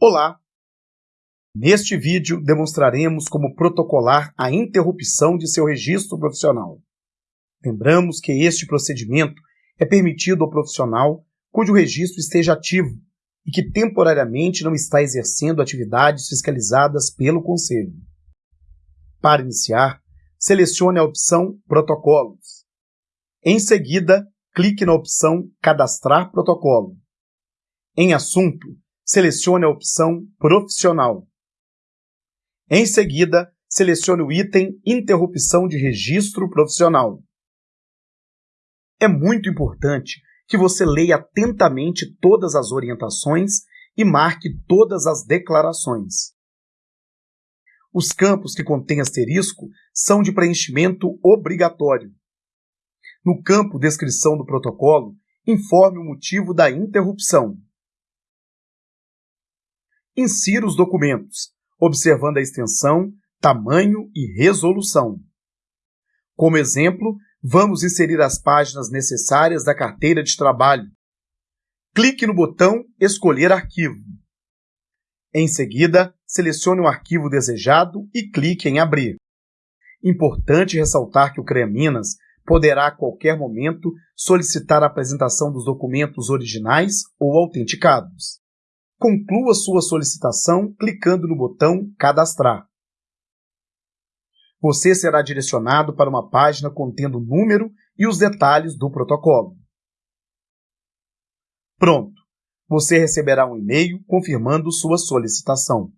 Olá! Neste vídeo demonstraremos como protocolar a interrupção de seu registro profissional. Lembramos que este procedimento é permitido ao profissional cujo registro esteja ativo e que temporariamente não está exercendo atividades fiscalizadas pelo Conselho. Para iniciar, selecione a opção Protocolos. Em seguida, clique na opção Cadastrar protocolo. Em Assunto, selecione a opção Profissional. Em seguida, selecione o item Interrupção de Registro Profissional. É muito importante que você leia atentamente todas as orientações e marque todas as declarações. Os campos que contêm asterisco são de preenchimento obrigatório. No campo Descrição do protocolo, informe o motivo da interrupção. Insira os documentos, observando a extensão, tamanho e resolução. Como exemplo, vamos inserir as páginas necessárias da carteira de trabalho. Clique no botão Escolher arquivo. Em seguida, selecione o arquivo desejado e clique em Abrir. Importante ressaltar que o CREA Minas poderá a qualquer momento solicitar a apresentação dos documentos originais ou autenticados. Conclua sua solicitação clicando no botão Cadastrar. Você será direcionado para uma página contendo o número e os detalhes do protocolo. Pronto! Você receberá um e-mail confirmando sua solicitação.